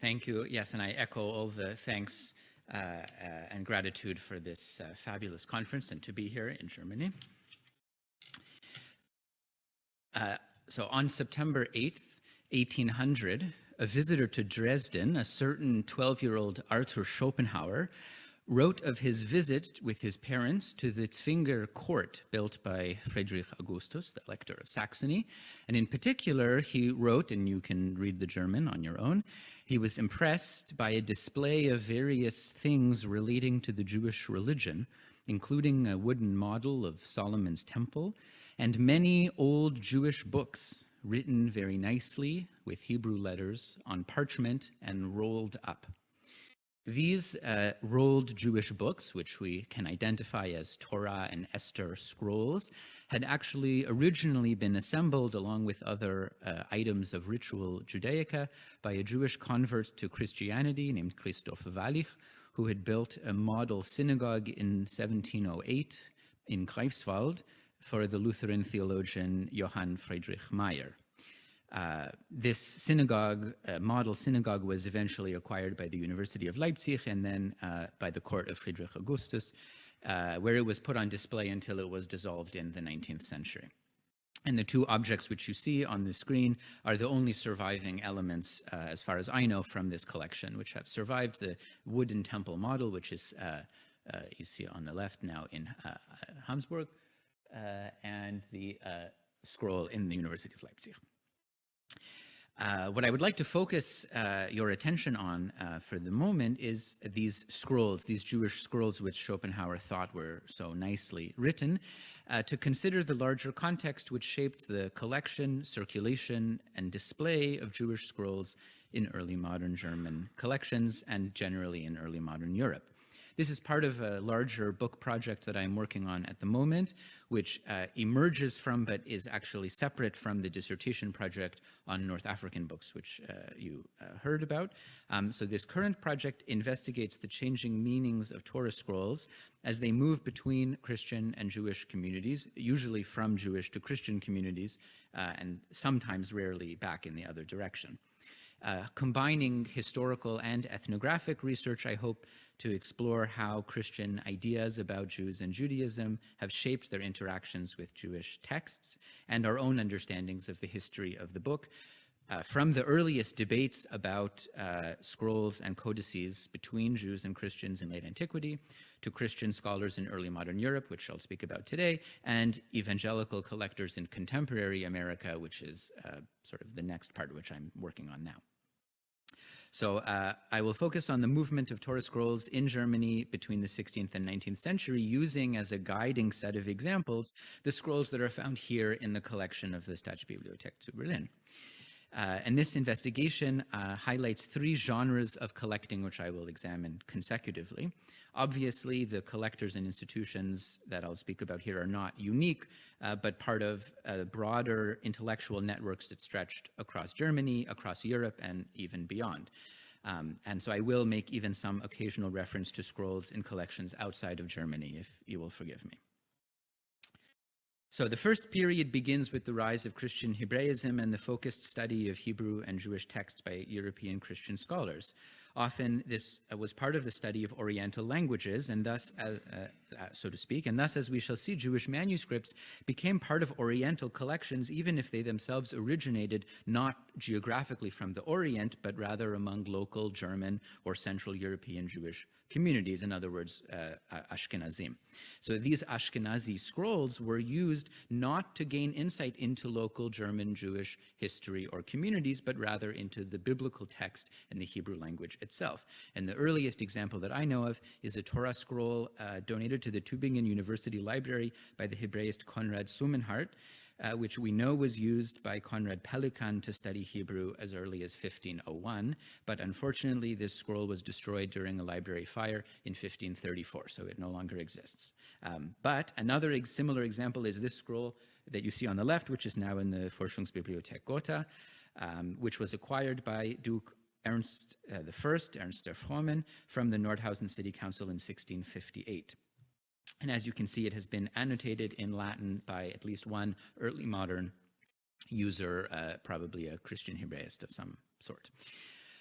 Thank you. Yes, and I echo all the thanks uh, uh, and gratitude for this uh, fabulous conference and to be here in Germany. Uh, so on September 8th, 1800, a visitor to Dresden, a certain 12-year-old Arthur Schopenhauer, wrote of his visit with his parents to the Zwinger court built by Friedrich Augustus, the Elector of Saxony. And in particular, he wrote, and you can read the German on your own, he was impressed by a display of various things relating to the Jewish religion, including a wooden model of Solomon's temple and many old Jewish books written very nicely with Hebrew letters on parchment and rolled up. These uh, rolled Jewish books, which we can identify as Torah and Esther scrolls, had actually originally been assembled along with other uh, items of ritual Judaica by a Jewish convert to Christianity named Christoph Wallich, who had built a model synagogue in 1708 in Greifswald for the Lutheran theologian Johann Friedrich Meyer. Uh, this synagogue, uh, model synagogue, was eventually acquired by the University of Leipzig and then uh, by the court of Friedrich Augustus, uh, where it was put on display until it was dissolved in the 19th century. And the two objects which you see on the screen are the only surviving elements, uh, as far as I know, from this collection, which have survived the wooden temple model, which is, you see on the left now in Hamburg, and the scroll in the University of Leipzig. Uh, what I would like to focus uh, your attention on uh, for the moment is these scrolls, these Jewish scrolls which Schopenhauer thought were so nicely written, uh, to consider the larger context which shaped the collection, circulation, and display of Jewish scrolls in early modern German collections and generally in early modern Europe. This is part of a larger book project that I'm working on at the moment, which uh, emerges from but is actually separate from the dissertation project on North African books, which uh, you uh, heard about. Um, so this current project investigates the changing meanings of Torah scrolls as they move between Christian and Jewish communities, usually from Jewish to Christian communities, uh, and sometimes rarely back in the other direction. Uh, combining historical and ethnographic research, I hope to explore how Christian ideas about Jews and Judaism have shaped their interactions with Jewish texts and our own understandings of the history of the book, uh, from the earliest debates about uh, scrolls and codices between Jews and Christians in late antiquity, to Christian scholars in early modern Europe, which I'll speak about today, and evangelical collectors in contemporary America, which is uh, sort of the next part which I'm working on now. So uh, I will focus on the movement of Torah scrolls in Germany between the 16th and 19th century, using as a guiding set of examples the scrolls that are found here in the collection of the Staatsbibliothek zu Berlin. Uh, and this investigation uh, highlights three genres of collecting, which I will examine consecutively. Obviously, the collectors and institutions that I'll speak about here are not unique, uh, but part of uh, broader intellectual networks that stretched across Germany, across Europe, and even beyond. Um, and so I will make even some occasional reference to scrolls in collections outside of Germany, if you will forgive me. So the first period begins with the rise of Christian Hebraism and the focused study of Hebrew and Jewish texts by European Christian scholars. Often this uh, was part of the study of Oriental languages and thus, uh, uh, uh, so to speak, and thus, as we shall see, Jewish manuscripts became part of Oriental collections, even if they themselves originated not geographically from the Orient, but rather among local German or Central European Jewish communities, in other words, uh, Ashkenazim. So these Ashkenazi scrolls were used not to gain insight into local German Jewish history or communities, but rather into the biblical text and the Hebrew language itself. And the earliest example that I know of is a Torah scroll uh, donated to the Tübingen University Library by the Hebraist Konrad Summenhart, uh, which we know was used by Conrad Pelikan to study Hebrew as early as 1501, but unfortunately this scroll was destroyed during a library fire in 1534, so it no longer exists. Um, but another ex similar example is this scroll that you see on the left, which is now in the Forschungsbibliothek Gotha, um, which was acquired by Duke Ernst uh, I, Ernst der Frommen, from the Nordhausen City Council in 1658. And as you can see, it has been annotated in Latin by at least one early modern user, uh, probably a Christian Hebraist of some sort.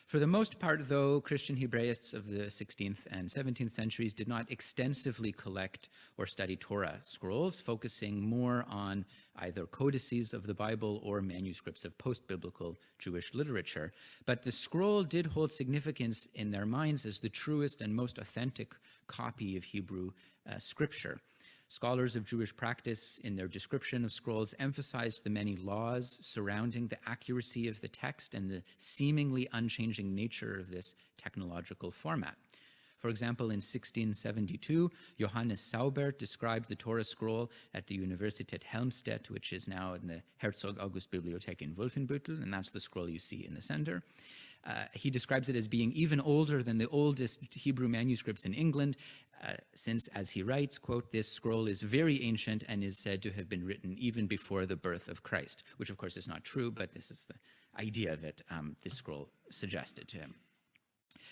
For the most part, though, Christian Hebraists of the 16th and 17th centuries did not extensively collect or study Torah scrolls, focusing more on either codices of the Bible or manuscripts of post-biblical Jewish literature. But the scroll did hold significance in their minds as the truest and most authentic copy of Hebrew uh, scripture. Scholars of Jewish practice in their description of scrolls emphasized the many laws surrounding the accuracy of the text and the seemingly unchanging nature of this technological format. For example, in 1672, Johannes Saubert described the Torah scroll at the Universität Helmstedt, which is now in the Herzog August Bibliothek in Wolfenbüttel, and that's the scroll you see in the center. Uh, he describes it as being even older than the oldest Hebrew manuscripts in England, uh, since, as he writes, quote, this scroll is very ancient and is said to have been written even before the birth of Christ, which of course is not true, but this is the idea that um, this scroll suggested to him.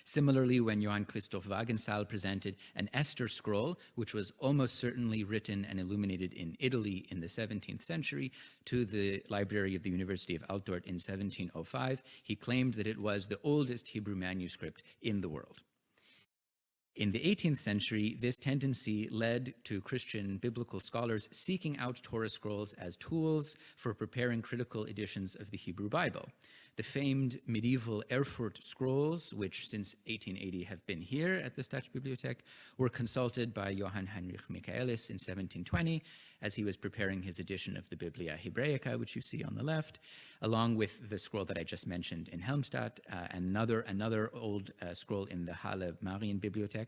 Similarly, when Johann Christoph Wagenseil presented an Esther scroll, which was almost certainly written and illuminated in Italy in the 17th century, to the library of the University of Altdorf in 1705, he claimed that it was the oldest Hebrew manuscript in the world. In the 18th century, this tendency led to Christian biblical scholars seeking out Torah scrolls as tools for preparing critical editions of the Hebrew Bible. The famed medieval Erfurt scrolls, which since 1880 have been here at the Staatsbibliothek, were consulted by Johann Heinrich Michaelis in 1720 as he was preparing his edition of the Biblia Hebraica, which you see on the left, along with the scroll that I just mentioned in Helmstedt, uh, another, another old uh, scroll in the Halle Marienbibliothek.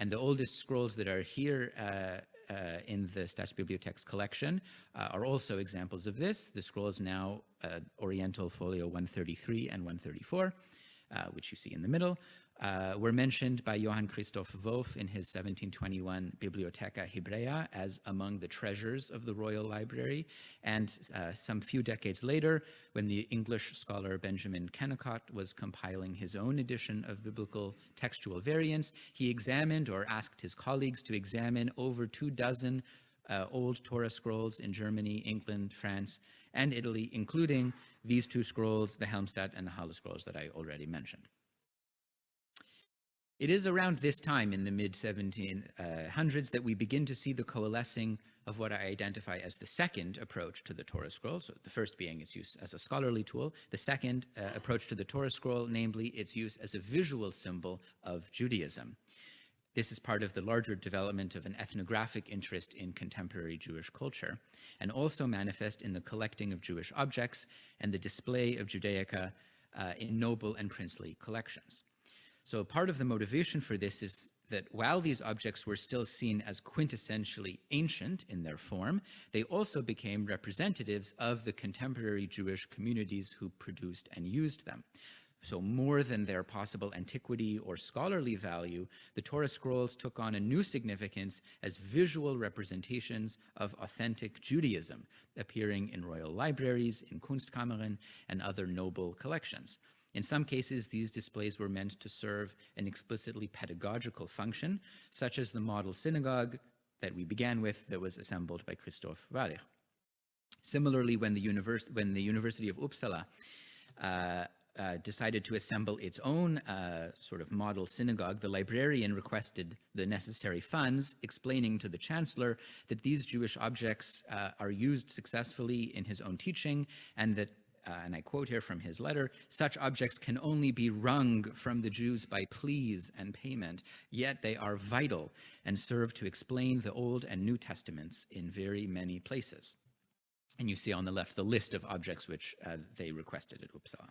And the oldest scrolls that are here uh, uh, in the Staatsbibliothek's collection uh, are also examples of this. The scroll is now uh, Oriental Folio 133 and 134, uh, which you see in the middle, uh, were mentioned by Johann Christoph Wolff in his 1721 Bibliotheca Hebraea as among the treasures of the Royal Library. And uh, some few decades later, when the English scholar Benjamin Kennicott was compiling his own edition of biblical textual variants, he examined or asked his colleagues to examine over two dozen uh, old Torah scrolls in Germany, England, France, and Italy, including these two scrolls, the Helmstedt and the Halle scrolls that I already mentioned. It is around this time in the mid 1700s that we begin to see the coalescing of what I identify as the second approach to the Torah scroll. So the first being its use as a scholarly tool, the second uh, approach to the Torah scroll, namely its use as a visual symbol of Judaism. This is part of the larger development of an ethnographic interest in contemporary Jewish culture, and also manifest in the collecting of Jewish objects and the display of Judaica uh, in noble and princely collections. So part of the motivation for this is that while these objects were still seen as quintessentially ancient in their form, they also became representatives of the contemporary Jewish communities who produced and used them. So more than their possible antiquity or scholarly value, the Torah scrolls took on a new significance as visual representations of authentic Judaism, appearing in royal libraries, in Kunstkammern, and other noble collections. In some cases, these displays were meant to serve an explicitly pedagogical function, such as the model synagogue that we began with that was assembled by Christoph Wallich. Similarly, when the, when the University of Uppsala uh, uh, decided to assemble its own uh, sort of model synagogue, the librarian requested the necessary funds, explaining to the chancellor that these Jewish objects uh, are used successfully in his own teaching and that uh, and I quote here from his letter, such objects can only be wrung from the Jews by pleas and payment, yet they are vital and serve to explain the Old and New Testaments in very many places. And you see on the left the list of objects which uh, they requested at Uppsala,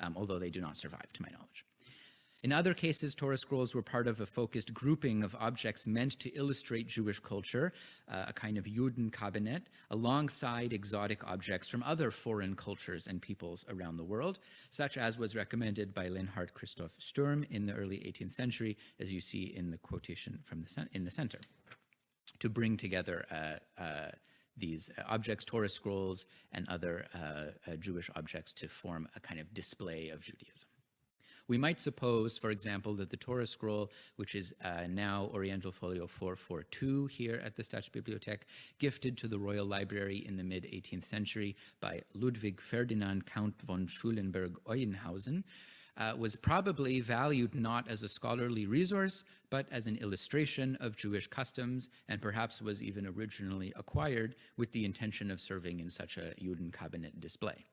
um, although they do not survive to my knowledge. In other cases, Torah scrolls were part of a focused grouping of objects meant to illustrate Jewish culture, uh, a kind of Juden cabinet, alongside exotic objects from other foreign cultures and peoples around the world, such as was recommended by Leonhard Christoph Sturm in the early 18th century, as you see in the quotation from the in the center, to bring together uh, uh, these objects, Torah scrolls, and other uh, uh, Jewish objects to form a kind of display of Judaism. We might suppose, for example, that the Torah scroll, which is uh, now Oriental Folio 442 here at the Staatsbibliothek, gifted to the Royal Library in the mid-18th century by Ludwig Ferdinand Count von Schulenburg-Eulenhausen, uh, was probably valued not as a scholarly resource, but as an illustration of Jewish customs, and perhaps was even originally acquired with the intention of serving in such a Judenkabinet display.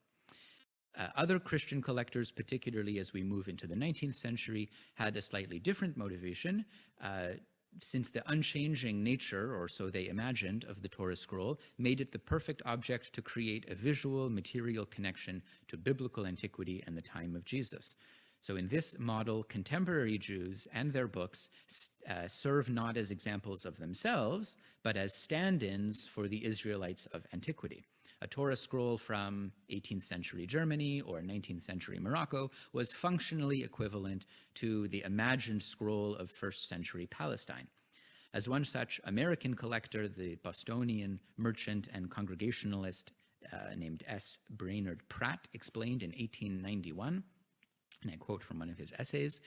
Uh, other Christian collectors, particularly as we move into the 19th century, had a slightly different motivation. Uh, since the unchanging nature, or so they imagined, of the Torah scroll made it the perfect object to create a visual, material connection to biblical antiquity and the time of Jesus. So in this model, contemporary Jews and their books uh, serve not as examples of themselves, but as stand-ins for the Israelites of antiquity. A Torah scroll from 18th century Germany or 19th century Morocco was functionally equivalent to the imagined scroll of first century Palestine. As one such American collector, the Bostonian merchant and congregationalist uh, named S. Brainerd Pratt explained in 1891, and I quote from one of his essays,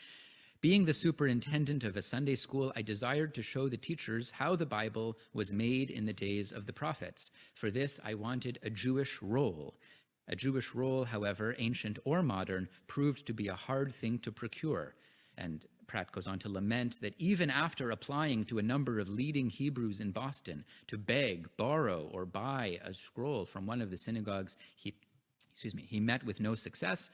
being the superintendent of a Sunday school, I desired to show the teachers how the Bible was made in the days of the prophets. For this, I wanted a Jewish roll. A Jewish roll, however, ancient or modern, proved to be a hard thing to procure. And Pratt goes on to lament that even after applying to a number of leading Hebrews in Boston to beg, borrow, or buy a scroll from one of the synagogues, he, excuse me, he met with no success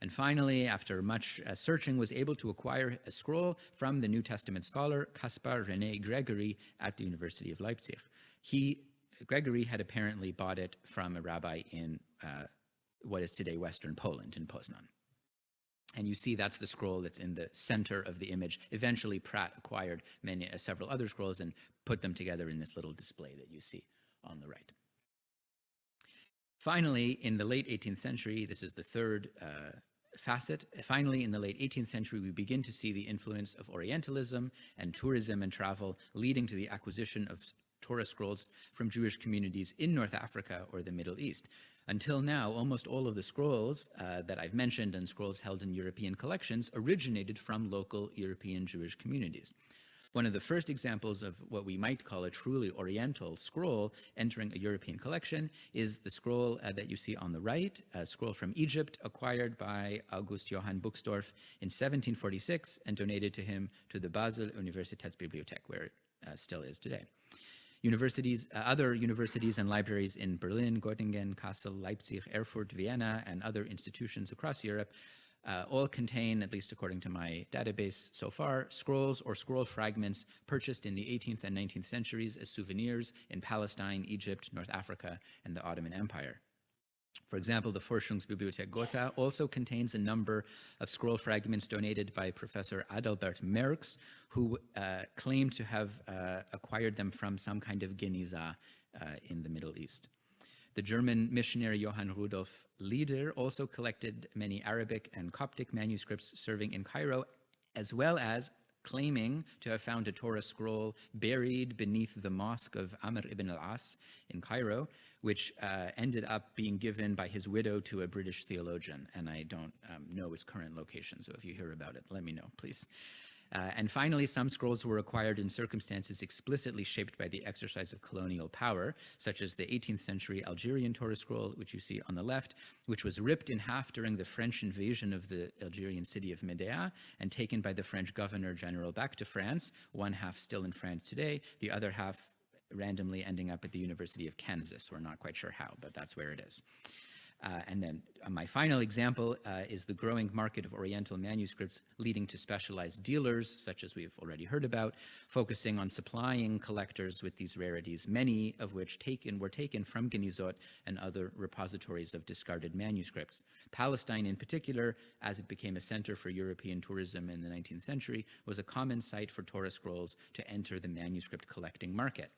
and finally, after much uh, searching, was able to acquire a scroll from the New Testament scholar Caspar René Gregory at the University of Leipzig. He, Gregory had apparently bought it from a rabbi in uh, what is today Western Poland, in Poznan. And you see that's the scroll that's in the center of the image. Eventually, Pratt acquired many, uh, several other scrolls and put them together in this little display that you see on the right. Finally, in the late 18th century, this is the third uh, facet. Finally, in the late 18th century, we begin to see the influence of Orientalism and tourism and travel leading to the acquisition of Torah scrolls from Jewish communities in North Africa or the Middle East. Until now, almost all of the scrolls uh, that I've mentioned and scrolls held in European collections originated from local European Jewish communities. One of the first examples of what we might call a truly Oriental scroll entering a European collection is the scroll uh, that you see on the right, a scroll from Egypt acquired by August Johann Buxtorf in 1746 and donated to him to the Basel Universitätsbibliothek, where it uh, still is today. Universities, uh, other universities and libraries in Berlin, Göttingen, Kassel, Leipzig, Erfurt, Vienna, and other institutions across Europe uh, all contain, at least according to my database so far, scrolls or scroll fragments purchased in the 18th and 19th centuries as souvenirs in Palestine, Egypt, North Africa, and the Ottoman Empire. For example, the Forschungsbibliothek Gotha also contains a number of scroll fragments donated by Professor Adalbert Merx, who uh, claimed to have uh, acquired them from some kind of Geniza uh, in the Middle East. The German missionary Johann Rudolf Lieder also collected many Arabic and Coptic manuscripts serving in Cairo, as well as claiming to have found a Torah scroll buried beneath the mosque of Amr ibn al-As in Cairo, which uh, ended up being given by his widow to a British theologian, and I don't um, know its current location, so if you hear about it, let me know, please. Uh, and finally, some scrolls were acquired in circumstances explicitly shaped by the exercise of colonial power, such as the 18th century Algerian Torah scroll, which you see on the left, which was ripped in half during the French invasion of the Algerian city of Médéa and taken by the French governor general back to France, one half still in France today, the other half randomly ending up at the University of Kansas. We're not quite sure how, but that's where it is. Uh, and then uh, my final example uh, is the growing market of Oriental manuscripts leading to specialized dealers, such as we've already heard about, focusing on supplying collectors with these rarities, many of which taken were taken from Genizot and other repositories of discarded manuscripts. Palestine in particular, as it became a center for European tourism in the 19th century, was a common site for Torah scrolls to enter the manuscript collecting market.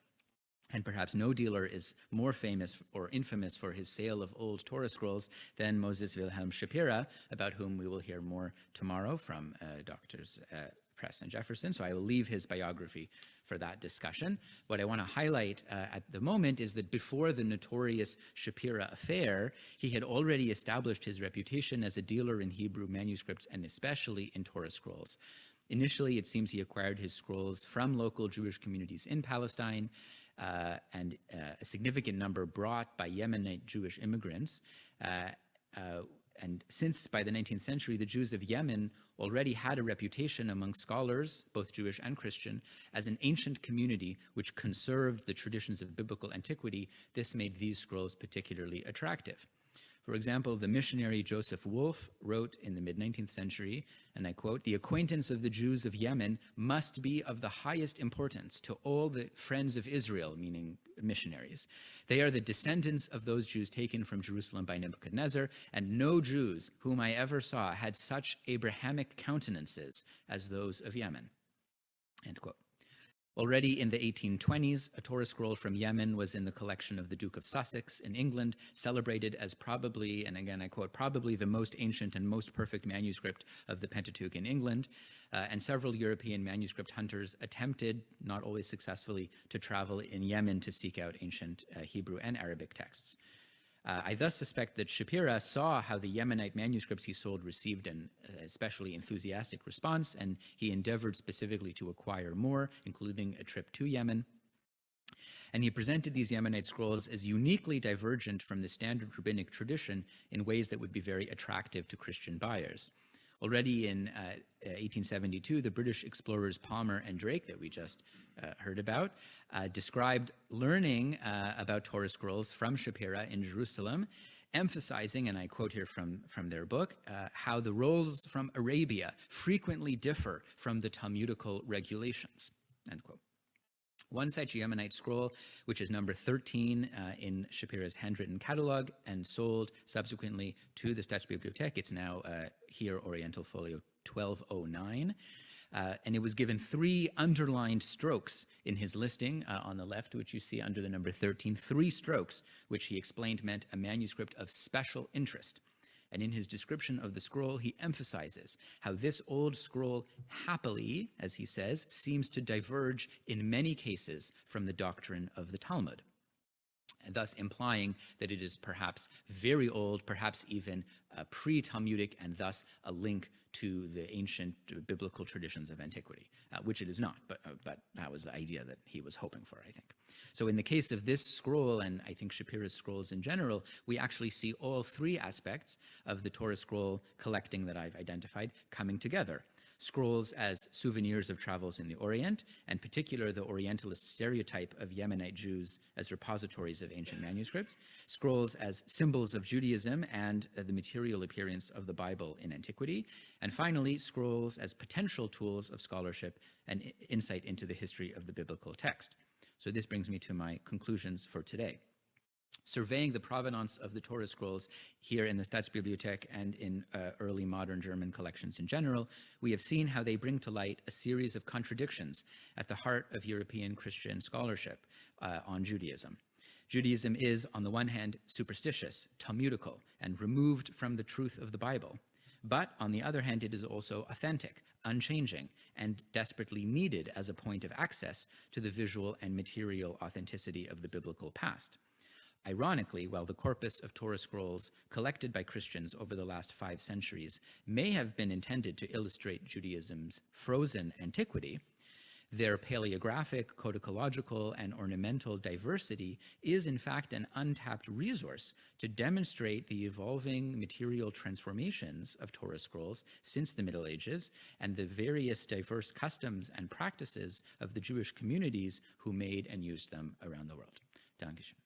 And perhaps no dealer is more famous or infamous for his sale of old Torah scrolls than Moses Wilhelm Shapira, about whom we will hear more tomorrow from uh, Doctors uh, Press and Jefferson. So I will leave his biography for that discussion. What I want to highlight uh, at the moment is that before the notorious Shapira affair, he had already established his reputation as a dealer in Hebrew manuscripts and especially in Torah scrolls. Initially, it seems he acquired his scrolls from local Jewish communities in Palestine, uh, and uh, a significant number brought by Yemenite Jewish immigrants. Uh, and since by the 19th century, the Jews of Yemen already had a reputation among scholars, both Jewish and Christian, as an ancient community which conserved the traditions of biblical antiquity, this made these scrolls particularly attractive. For example, the missionary Joseph Wolff wrote in the mid-19th century, and I quote, the acquaintance of the Jews of Yemen must be of the highest importance to all the friends of Israel, meaning missionaries. They are the descendants of those Jews taken from Jerusalem by Nebuchadnezzar, and no Jews whom I ever saw had such Abrahamic countenances as those of Yemen, end quote. Already in the 1820s, a Torah scroll from Yemen was in the collection of the Duke of Sussex in England, celebrated as probably, and again I quote, probably the most ancient and most perfect manuscript of the Pentateuch in England. Uh, and several European manuscript hunters attempted, not always successfully, to travel in Yemen to seek out ancient uh, Hebrew and Arabic texts. Uh, I thus suspect that Shapira saw how the Yemenite manuscripts he sold received an uh, especially enthusiastic response, and he endeavored specifically to acquire more, including a trip to Yemen. And he presented these Yemenite scrolls as uniquely divergent from the standard rabbinic tradition in ways that would be very attractive to Christian buyers. Already in uh, 1872, the British explorers Palmer and Drake that we just uh, heard about uh, described learning uh, about Torah scrolls from Shapira in Jerusalem, emphasizing, and I quote here from, from their book, uh, how the rolls from Arabia frequently differ from the Talmudical regulations, end quote. One such Yemenite scroll, which is number 13 uh, in Shapira's handwritten catalog and sold subsequently to the Staatsbibliothek. It's now uh, here, Oriental Folio 1209. Uh, and it was given three underlined strokes in his listing uh, on the left, which you see under the number 13, three strokes, which he explained meant a manuscript of special interest and in his description of the scroll, he emphasizes how this old scroll happily, as he says, seems to diverge in many cases from the doctrine of the Talmud thus implying that it is perhaps very old, perhaps even uh, pre-Talmudic, and thus a link to the ancient biblical traditions of antiquity, uh, which it is not, but, uh, but that was the idea that he was hoping for, I think. So in the case of this scroll, and I think Shapira's scrolls in general, we actually see all three aspects of the Torah scroll collecting that I've identified coming together scrolls as souvenirs of travels in the Orient, and particular the Orientalist stereotype of Yemenite Jews as repositories of ancient manuscripts, scrolls as symbols of Judaism and the material appearance of the Bible in antiquity, and finally, scrolls as potential tools of scholarship and insight into the history of the biblical text. So this brings me to my conclusions for today surveying the provenance of the Torah scrolls here in the Staatsbibliothek and in uh, early modern German collections in general, we have seen how they bring to light a series of contradictions at the heart of European Christian scholarship uh, on Judaism. Judaism is, on the one hand, superstitious, Talmudical, and removed from the truth of the Bible. But on the other hand, it is also authentic, unchanging, and desperately needed as a point of access to the visual and material authenticity of the biblical past. Ironically, while the corpus of Torah scrolls collected by Christians over the last five centuries may have been intended to illustrate Judaism's frozen antiquity, their paleographic, codicological, and ornamental diversity is in fact an untapped resource to demonstrate the evolving material transformations of Torah scrolls since the Middle Ages and the various diverse customs and practices of the Jewish communities who made and used them around the world. Dankeschön.